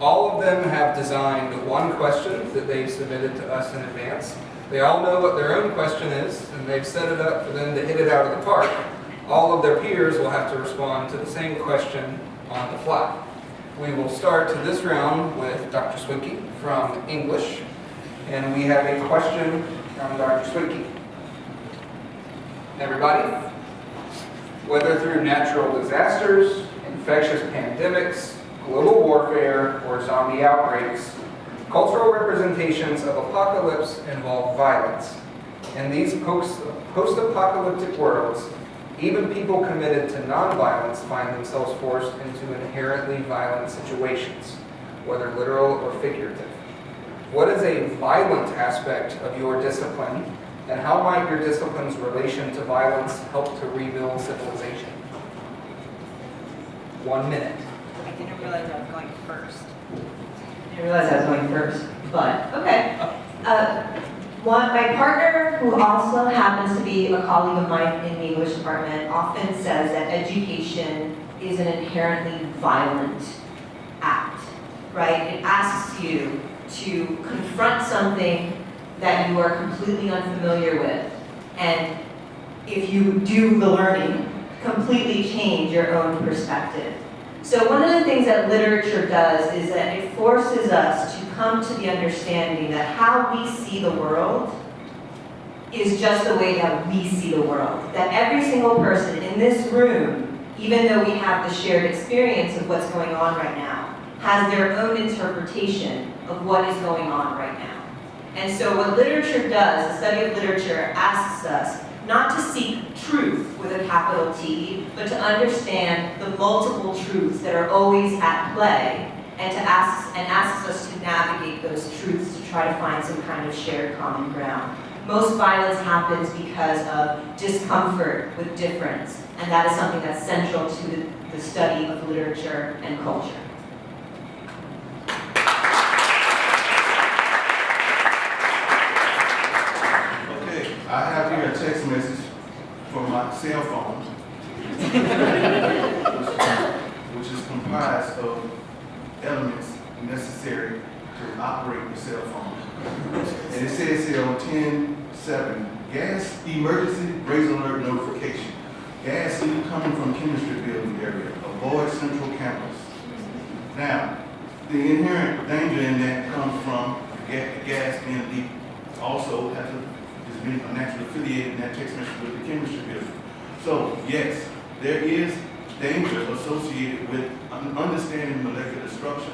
All of them have designed one question that they've submitted to us in advance. They all know what their own question is, and they've set it up for them to hit it out of the park. All of their peers will have to respond to the same question on the fly. We will start this round with Dr. Swinke from English, and we have a question from Dr. Swinke. Everybody? Whether through natural disasters, infectious pandemics, global warfare, or zombie outbreaks, cultural representations of apocalypse involve violence. In these post- post-apocalyptic worlds, even people committed to nonviolence find themselves forced into inherently violent situations, whether literal or figurative. What is a violent aspect of your discipline, and how might your discipline's relation to violence help to rebuild civilization? One minute. I didn't realize I was going first. I didn't realize I was going first, but, okay. Uh, One, my partner, who also happens to be a colleague of mine in the English department, often says that education is an inherently violent act, right? It asks you to confront something that you are completely unfamiliar with, and if you do the learning, completely change your own perspective. So one of the things that literature does is that it forces us to come to the understanding that how we see the world is just the way that we see the world. That every single person in this room, even though we have the shared experience of what's going on right now, has their own interpretation of what is going on right now. And so what literature does, the study of literature asks us not to seek truth with a capital T, but to understand the multiple truths that are always at play, and to ask and asks us to navigate those truths to try to find some kind of shared common ground. Most violence happens because of discomfort with difference, and that is something that's central to the, the study of literature and culture. Okay, I have here a text message cell phone, which is comprised of elements necessary to operate the cell phone. And it says here on ten seven, gas emergency raise alert notification. Gas leak coming from chemistry building area, avoid central campus. Now, the inherent danger in that comes from the gas being leaked also has being naturally affiliated in that text message with the chemistry building. So, yes, there is danger associated with understanding molecular structure,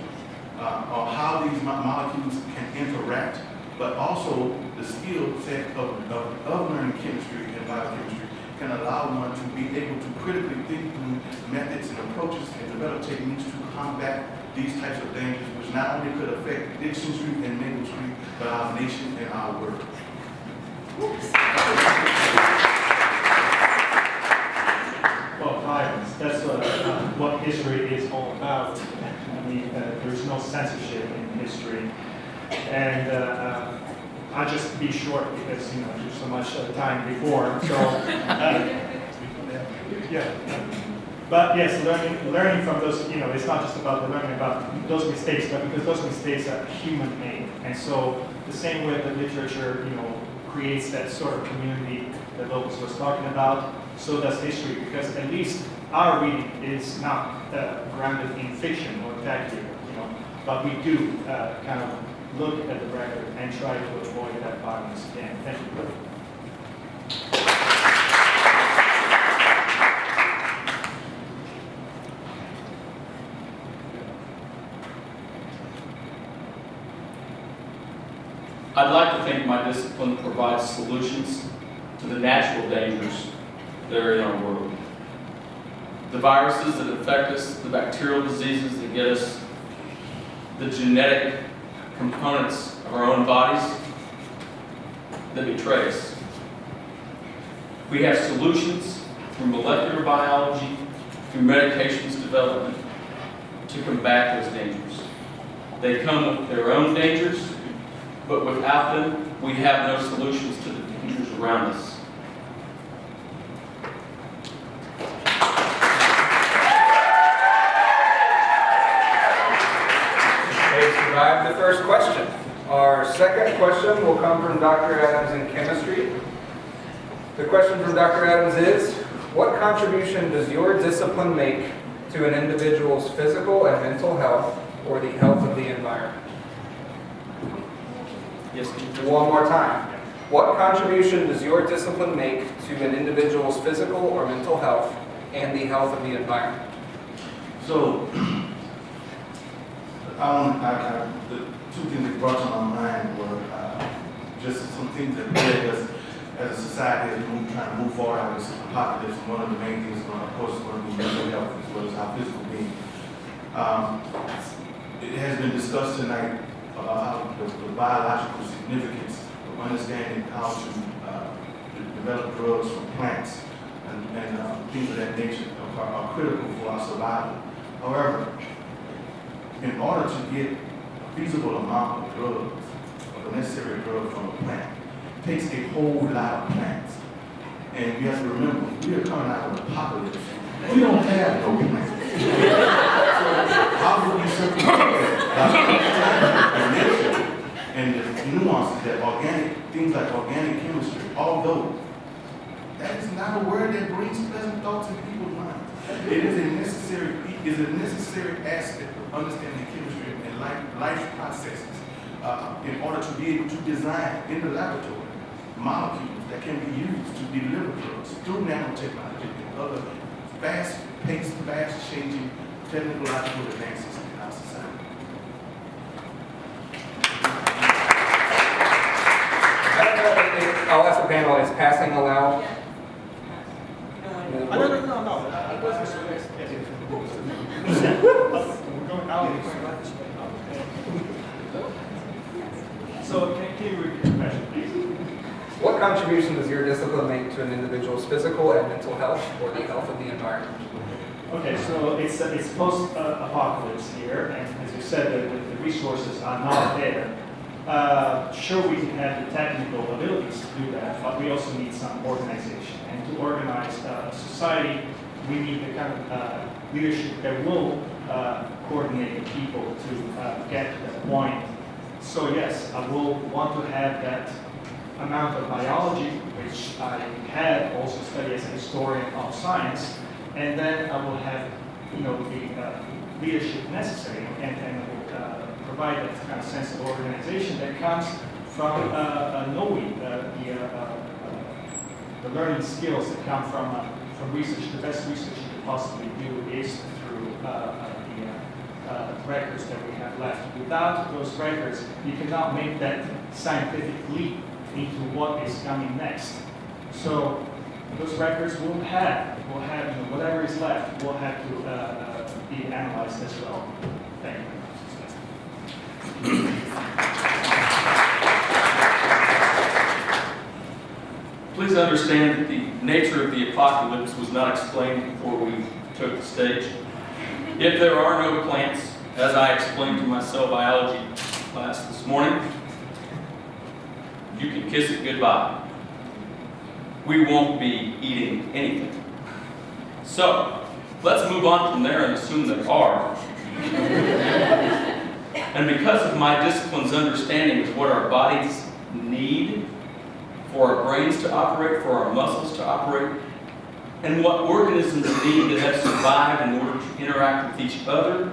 uh, or how these mo- molecules can interact, but also the skill set of, of, of learning chemistry and biochemistry can allow one to be able to critically think through methods and approaches and develop techniques to combat these types of dangers, which not only could affect Dixon Street and Maple Street, but our nation and our world. Well, violence, that's uh, uh, what history is all about. I mean, uh, there's no censorship in history. And uh, uh, I'll just be short because, you know, there's so much uh, time before, so. uh, Yeah. But yes, learning, learning from those, you know, it's not just about learning about those mistakes, but because those mistakes are human-made. And so the same way that literature, you know, creates that sort of community that Lopez was talking about, so does history, because at least our reading is not uh, grounded in fiction or know, but we do uh, kind of look at the record and try to avoid that violence again. Thank you. I'd like to think my discipline provides solutions to the natural dangers that are in our world. The viruses that affect us, the bacterial diseases that get us, the genetic components of our own bodies that betray us. We have solutions through molecular biology, through medications development to combat those dangers. They come with their own dangers, but without them, we have no solutions to the dangers around us. They survived the first question. Our second question will come from Dr. Adams in chemistry. The question from Dr. Adams is, what contribution does your discipline make to an individual's physical and mental health or the health of the environment? Yes, One more time. What contribution does your discipline make to an individual's physical or mental health and the health of the environment? So, I, the two things that brought to my mind were, uh, just some things that we as, as a society, as we trying to move forward of this apocalypse, one of the main things, of course, is going to be mental health as well as our physical being. Um, it has been discussed tonight about the, the biological significance of understanding how to, uh, develop drugs from plants and, and, uh, things of that nature are, are critical for our survival. However, in order to get a feasible amount of drugs, the necessary drug from a plant, takes a whole lot of plants. And you have to remember, we are coming out of an apocalypse. We don't have no plants. So how do we circumvent and the nuances that organic, things like organic chemistry, although that is not a word that brings pleasant thoughts in people's minds. It is a necessary, is a necessary aspect of understanding chemistry and life, life processes uh, in order to be able to design in the laboratory molecules that can be used to deliver drugs through nanotechnology and other fast-paced, fast-changing technological advances in our society. I don't know if it- I'll ask the panel, is passing allowed? Oh, no, no, no, no, I was We're going out. So can, can you repeat the question, please? What contribution does your discipline make to an individual's physical and mental health or the health of the environment? Okay, so it's, uh, it's post-apocalypse here, and as you said, the, the- the resources are not there. Uh, Sure, we can have the technical abilities to do that, but we also need some organization. And to organize uh, society, we need the kind of uh, leadership that will uh, coordinate the people to uh, get to that point. So yes, I will want to have that amount of biology, which I have also studied as a historian of science, and then I will have, you know, the uh, leadership necessary and, and uh, provide that kind of sense of organization that comes from uh, uh, knowing the, uh, uh, the learning skills that come from, from research. The best research possibly do is through uh, the uh, uh, records that we have left. Without those records, you cannot make that scientific leap into what is coming next. So those records will have, will have, you know, whatever is left will have to uh, be analyzed as well. Thank you. Please understand that the nature of the apocalypse was not explained before we took the stage. If there are no plants, as I explained to my cell biology class this morning, you can kiss it goodbye. We won't be eating anything. So, let's move on from there and assume there are. and because of my discipline's understanding of what our bodies need for our brains to operate, for our muscles to operate, and what organisms need that have survived in order to interact with each other.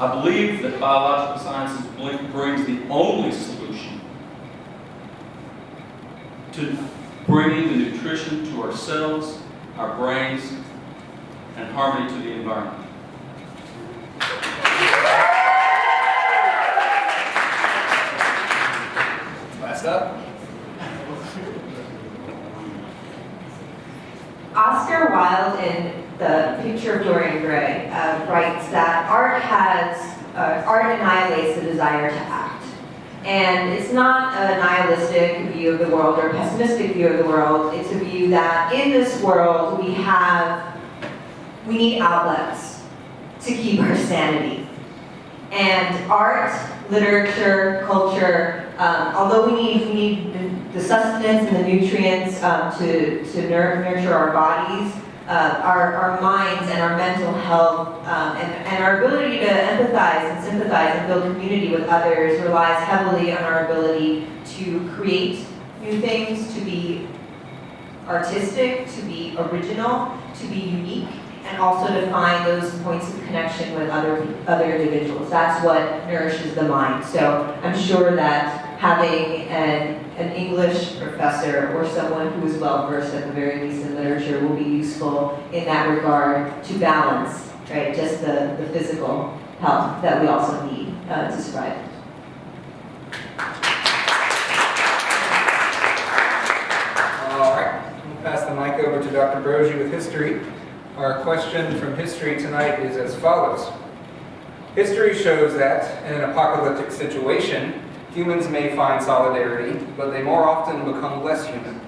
I believe that biological sciences brings the only solution to bringing the nutrition to our cells, our brains, and harmony to the environment. Last up. Oscar Wilde in The Picture of Dorian Gray uh, writes that art has, uh, art annihilates the desire to act. And it's not a nihilistic view of the world or a pessimistic view of the world. It's a view that in this world we have, we need outlets to keep our sanity. And art, literature, culture, um, although we need, we need the- sustenance and the nutrients um, to, to nurture our bodies, uh, our, our minds and our mental health um, and, and our ability to empathize and sympathize and build community with others relies heavily on our ability to create new things, to be artistic, to be original, to be unique, and also to find those points of connection with other, other individuals. That's what nourishes the mind. So I'm sure that having an, an English professor or someone who is well versed at the very least in literature will be useful in that regard to balance, right, just the, the physical health that we also need uh, to survive. All right, we'll pass the mic over to Dr. Brogy with history. Our question from history tonight is as follows. History shows that in an apocalyptic situation, humans may find solidarity, but they more often become less human.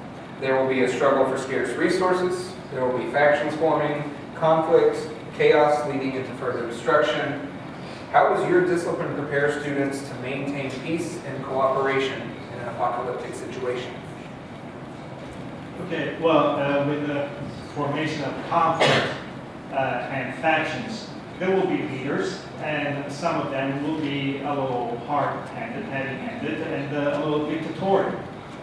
There will be a struggle for scarce resources, there will be factions forming, conflicts, chaos leading into further destruction. How does your discipline prepare students to maintain peace and cooperation in an apocalyptic situation? Okay, well, uh, with the formation of conflict uh, and factions, there will be leaders, and some of them will be a little hard-handed, heavy-handed, and uh, a little dictatorial.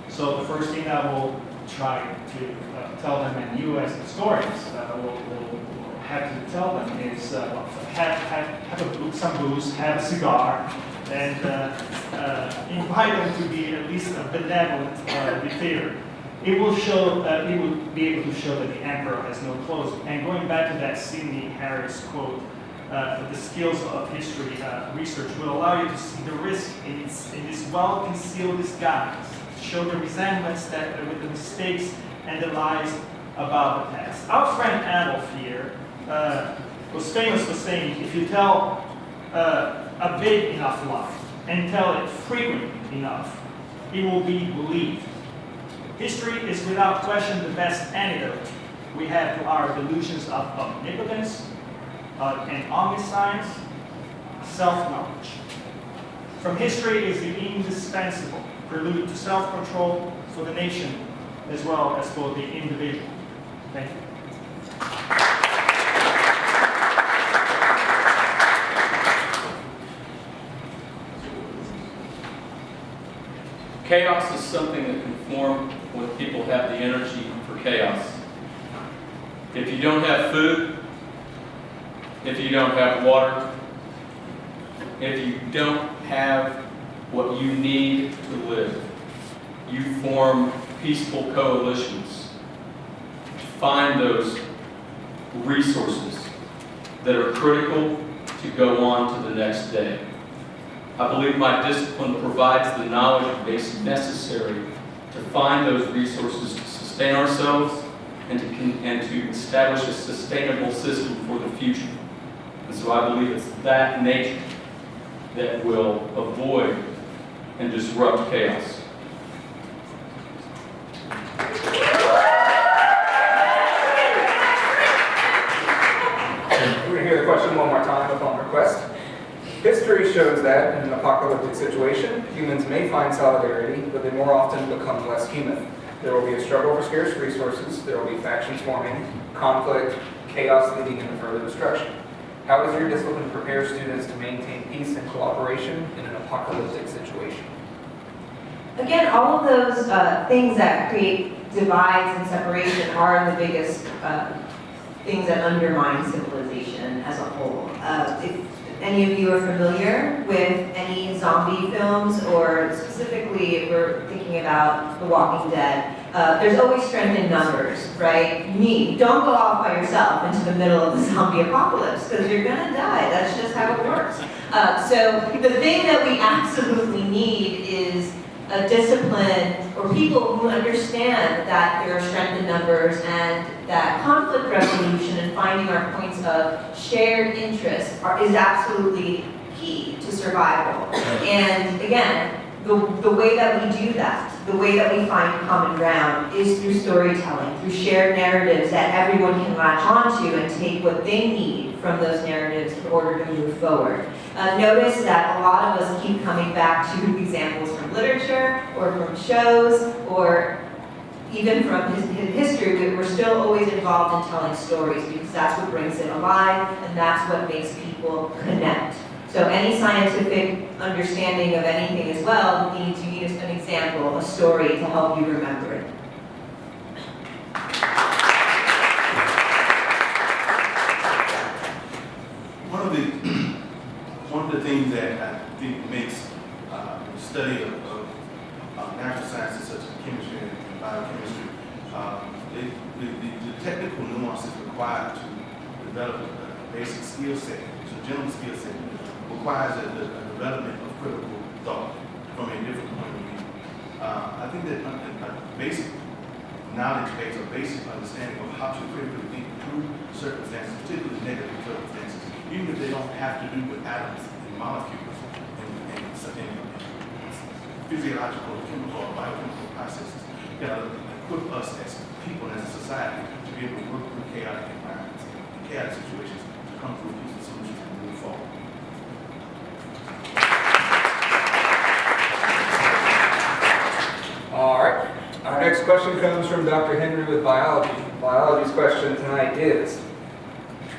So the first thing I will try to uh, tell them, and you as historians uh, will, will, will have to tell them is uh, have, have, have a, some booze, have a cigar, and uh, uh, invite them to be at least a benevolent uh, dictator it will show, uh, it will be able to show that the emperor has no clothes. And going back to that Sidney Harris quote, uh, the skills of history uh, research will allow you to see the risk in, in this well-concealed disguise, show the resemblance that uh, with the mistakes and the lies about the past. Our friend Adolf here uh, was famous for saying, if you tell uh, a big enough lie and tell it frequently enough, it will be believed. History is without question the best antidote we have to our delusions of omnipotence uh, and omniscience, self-knowledge. From history is the indispensable prelude to self-control for the nation as well as for the individual. Thank you. Chaos is something that can form when people have the energy for chaos. If you don't have food, if you don't have water, if you don't have what you need to live, you form peaceful coalitions to find those resources that are critical to go on to the next day. I believe my discipline provides the knowledge base necessary to find those resources to sustain ourselves and to, and to establish a sustainable system for the future. And so I believe it's that nature that will avoid and disrupt chaos. We're going to hear the question one more time upon request. History shows that in an apocalyptic situation, humans may find solidarity, but they more often become less human. There will be a struggle for scarce resources, there will be factions forming, conflict, chaos leading into further destruction. How does your discipline prepare students to maintain peace and cooperation in an apocalyptic situation? Again, all of those uh, things that create divides and separation are the biggest uh, things that undermine civilization as a whole. Uh, if any of you are familiar with any zombie films, or specifically if we're thinking about The Walking Dead, uh, there's always strength in numbers, right? You need, don't go off by yourself into the middle of the zombie apocalypse, because you're gonna die. That's just how it works. Uh, so the thing that we absolutely need is a discipline or people who understand that there are strength in numbers and that conflict resolution and finding our points of shared interest are, is absolutely key to survival. And again, the, the way that we do that, the way that we find common ground is through storytelling, through shared narratives that everyone can latch onto and take what they need from those narratives in order to move forward. Uh, notice that a lot of us keep coming back to examples from literature or from shows or even from his, his history, we- we're still always involved in telling stories because that's what brings it alive and that's what makes people connect. So any scientific understanding of anything as well needs you need an example, a story to help you remember it. One of the, one of the things that I think makes uh, the study of, of uh, natural sciences such as chemistry and biochemistry, um, the, the technical nuances required to develop a basic skill set, so general skill set, requires a, a development of critical thought from a different point of view. Uh, I think that a, a basic knowledge base, a basic understanding of how to critically think through circumstances, particularly negative circumstances, even if they don't have to do with atoms and molecules and, and, s- and physiological, chemical, or biochemical processes, that equip us as people, as a society, to be able to work through chaotic environments, and chaotic situations, to come through peaceful solutions and move forward. All right. Our next question comes from Dr. Henry with biology. Biology's question tonight is,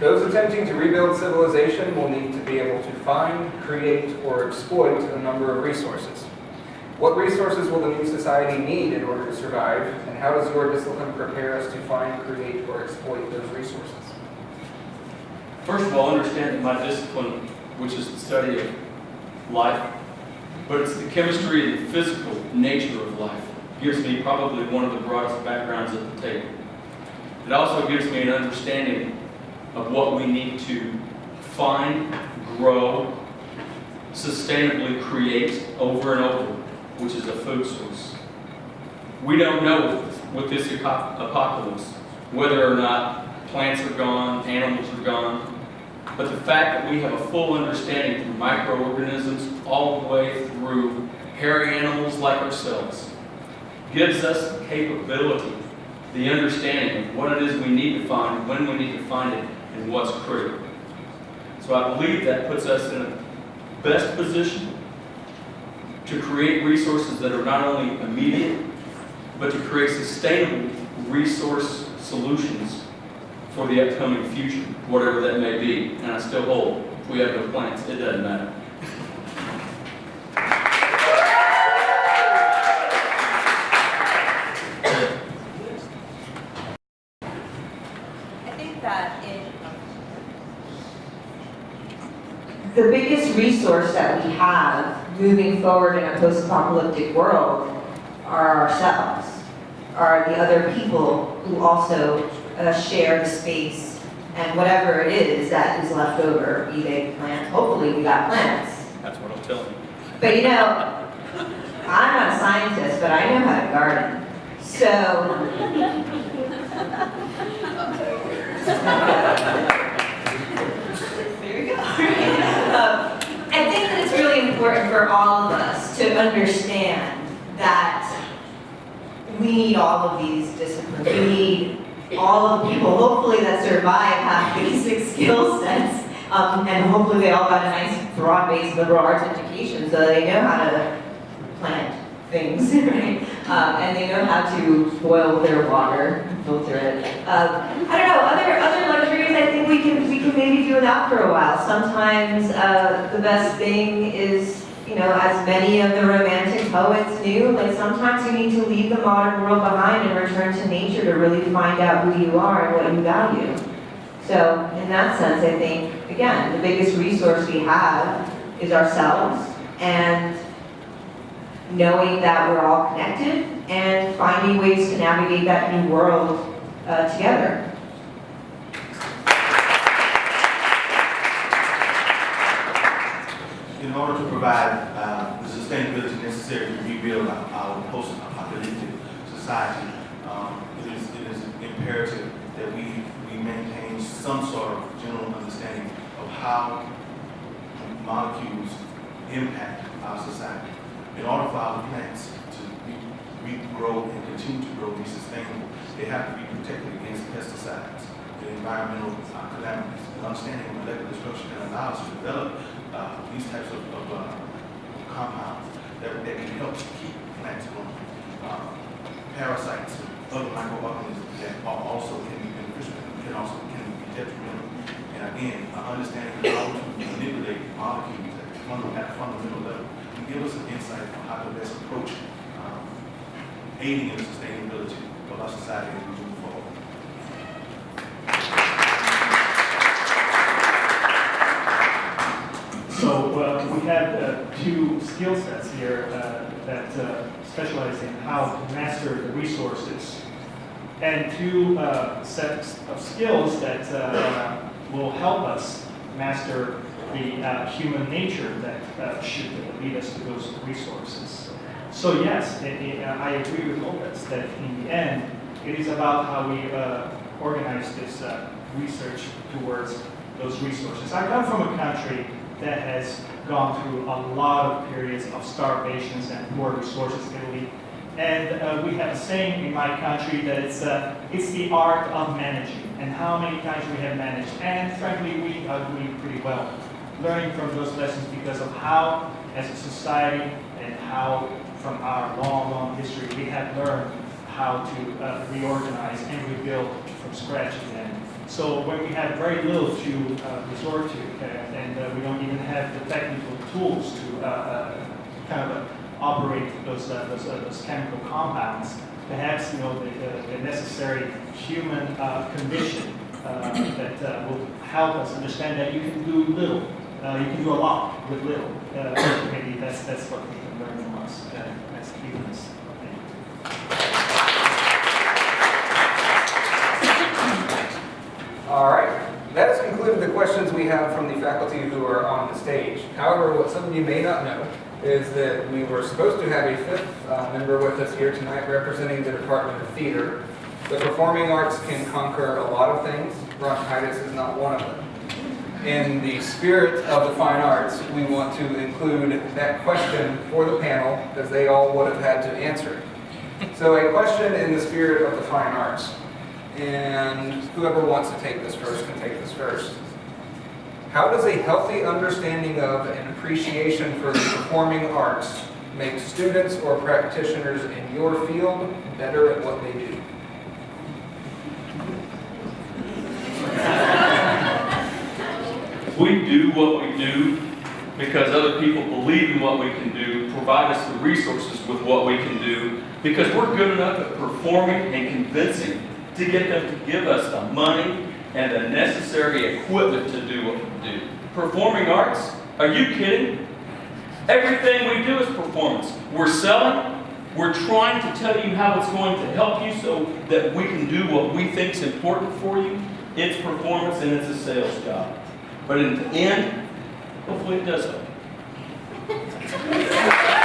those attempting to rebuild civilization will need to be able to find, create, or exploit a number of resources. What resources will the new society need in order to survive, and how does your discipline prepare us to find, create, or exploit those resources? First of all, understand that my discipline, which is the study of life, but it's the chemistry and the physical nature of life, gives me probably one of the broadest backgrounds at the table. It also gives me an understanding of what we need to find, grow, sustainably create over and over, which is a food source. We don't know with this apocalypse whether or not plants are gone, animals are gone, but the fact that we have a full understanding through microorganisms all the way through hairy animals like ourselves gives us the capability, the understanding of what it is we need to find, when we need to find it, and what's critical. So I believe that puts us in a best position to create resources that are not only immediate, but to create sustainable resource solutions for the upcoming future, whatever that may be. And I still hold, if we have no plants, it doesn't matter. I think that in, The biggest resource that we have moving forward in a post-apocalyptic world are ourselves, are the other people who also uh, share the space and whatever it is that is left over, be they plants, hopefully we got plants. That's what I'm telling you. But you know, I'm not a scientist, but I know how to garden. So. There you go. Um, I think that it's really important for all of us to understand that we need all of these disciplines. We need all of the people, hopefully that survive have basic skill sets. Um, and hopefully they all got a nice broad-based liberal arts education so they know how to plant things, right? Um, and they know how to boil their water, filter it. Um, I don't know, other, other I think we can, we can maybe do without for a while. Sometimes, uh, the best thing is, you know, as many of the romantic poets knew, like sometimes you need to leave the modern world behind and return to nature to really find out who you are and what you value. So in that sense, I think, again, the biggest resource we have is ourselves and knowing that we're all connected and finding ways to navigate that new world uh, together. In order to provide uh, the sustainability necessary to rebuild our, our post-apocalyptic society, um, it is, it is imperative that we, we maintain some sort of general understanding of how molecules impact our society. In order for our plants to re- regrow and continue to grow, be sustainable, they have to be protected against pesticides, the environmental uh, calamities, and understanding of molecular structure can allow us to develop uh, these types of, of uh, compounds that, that can help to keep plants growing. Uh, parasites, other microorganisms that are also can be beneficial, can also can be detrimental. And again, uh, understanding how to manipulate molecules at a funda- at a fundamental level can give us an insight on how to best approach um, aiding in the sustainability of our society as we move forward. So uh, we have uh, two skill sets here uh, that uh, specialize in how to master the resources, and two uh, sets of skills that uh, will help us master the human nature that should lead us to those resources. So yes, i- i- uh, I agree with Lopez that in the end, it is about how we organize this research towards those resources. I come from a country that has gone through a lot of periods of starvations and poor resources, Italy. And uh, we have a saying in my country that it's, uh, it's the art of managing and how many times we have managed. And frankly, we are doing pretty well, learning from those lessons because of how, as a society, and how from our long, long history, we have learned how to uh, reorganize and rebuild from scratch. So when we have very little to uh, resort to, and uh, we don't even have the technical tools to uh, uh, kind of uh, operate those, uh, those, those chemical compounds, perhaps you know the, the, the necessary human condition that will help us understand that you can do little, you can do a lot with little. Maybe that's that's what we can learn from us uh, as humans. Thank you. All right, that has concluded the questions have from the faculty who are on the stage. However, what some of you may not know is that we were supposed to have a fifth uh, member with us here tonight representing the Department of Theater. The performing arts can conquer a lot of things. Bronchitis is not one of them. In the spirit of the fine arts, we want to include that question for the panel, as they all would have had to answer it. So a question in the spirit of the fine arts. And whoever wants to take this first can take this first. How does a healthy understanding of and appreciation for the performing arts make students or practitioners in your field better at what they do? We do what we do because other people believe in what we can do, provide us the resources with what we can do, because we're good enough at performing and convincing to get them to give us the money and the necessary equipment to do what do. Performing arts? Are you kidding? Everything we do is performance. We're selling, we're trying to tell you how it's going to help you so that we can do what we think is important for you. It's performance and it's a sales job. But in the end, hopefully it does help.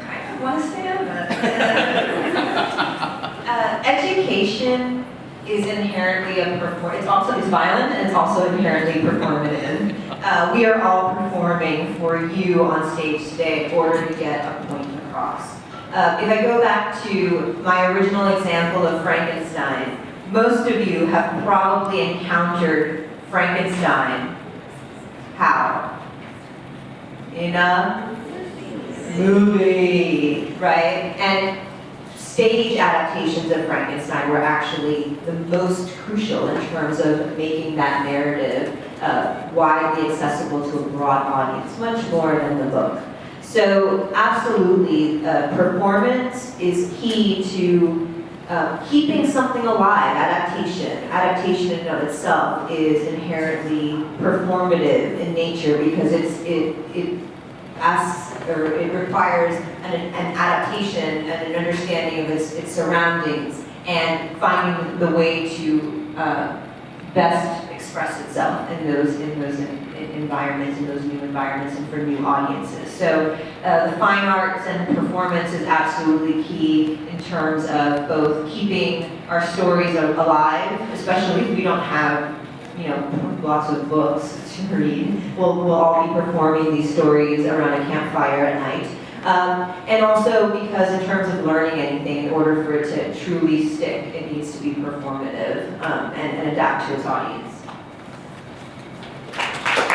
I want to stay on that. uh, education is inherently a perform. It's also it's violent and it's also inherently performative. Uh, we are all performing for you on stage today in order to get a point across. Uh, if I go back to my original example of Frankenstein, most of you have probably encountered Frankenstein. How? In a movie, right? And stage adaptations of Frankenstein were actually the most crucial in terms of making that narrative uh, widely accessible to a broad audience, much more than the book. So absolutely, uh, performance is key to uh, keeping something alive, adaptation. Adaptation in and of itself is inherently performative in nature because it's, it, it asks, or it requires an, an adaptation and an understanding of its, its surroundings and finding the way to uh, best express itself in those, in those en- en- environments, in those new environments and for new audiences. So uh, the fine arts and performance is absolutely key in terms of both keeping our stories alive, especially if we don't have, you know, lots of books to read. We'll, we'll all be performing these stories around a campfire at night. Um, and also because in terms of learning anything, in order for it to truly stick, it needs to be performative um, and, and adapt to its audience.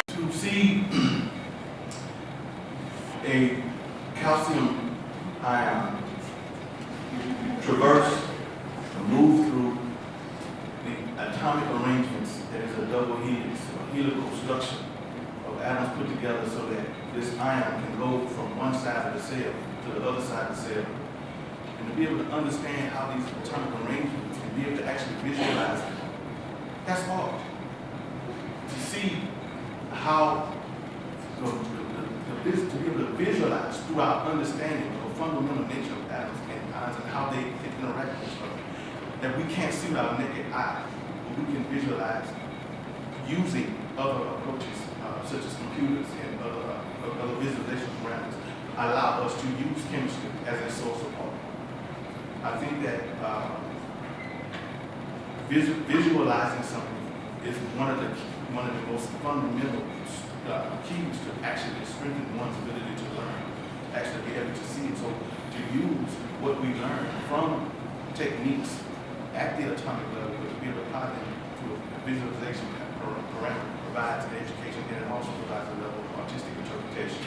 to see a calcium ion traverse, move through the atomic is a double helix, a helical structure of atoms put together so that this ion can go from one side of the cell to the other side of the cell. And to be able to understand how these atomic arrangements and be able to actually visualize them, that's hard. To see how the, the, the to be able to visualize through our understanding of the fundamental nature of atoms and ions and how they interact with each other, that we can't see with our naked eye, but we can visualize using other approaches, uh, such as computers and other, uh, other visualization parameters, allow us to use chemistry as a source of art. I think that uh, visu- visualizing something is one of the one of the most fundamental uh, keys to actually strengthen one's ability to learn, actually be able to see it. So to use what we learn from techniques at the atomic level, to be able to apply them to a visualization par- provides an education and it also provides a level of artistic interpretation.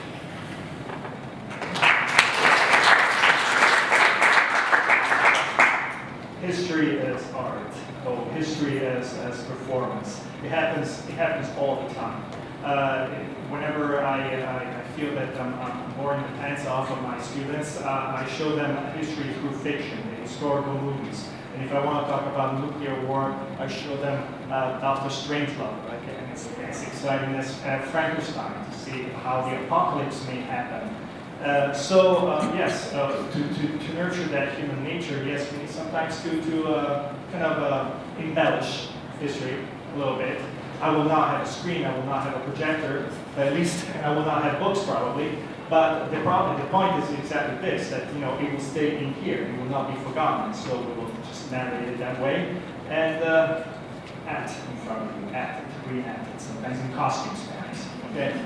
history as art, or history as, as performance. It happens, it happens all the time. Uh, whenever I, I, I feel that I'm, I'm boring the pants off of my students, uh, I show them history through fiction, historical movies. And if I want to talk about nuclear war, I show them uh, Dr. Strangelove. And it's, it's exciting as uh, Frankenstein to see how the apocalypse may happen. Uh, so uh, yes, uh, to, to, to nurture that human nature, yes, we need sometimes to, to uh, kind of uh, embellish history a little bit. I will not have a screen, I will not have a projector, at least I will not have books probably. But the problem, the point is exactly this: that you know it will stay in here, it will not be forgotten. So we will just narrate it that way and uh, act in front of you, act it, reenact it, sometimes in costumes, perhaps. Okay.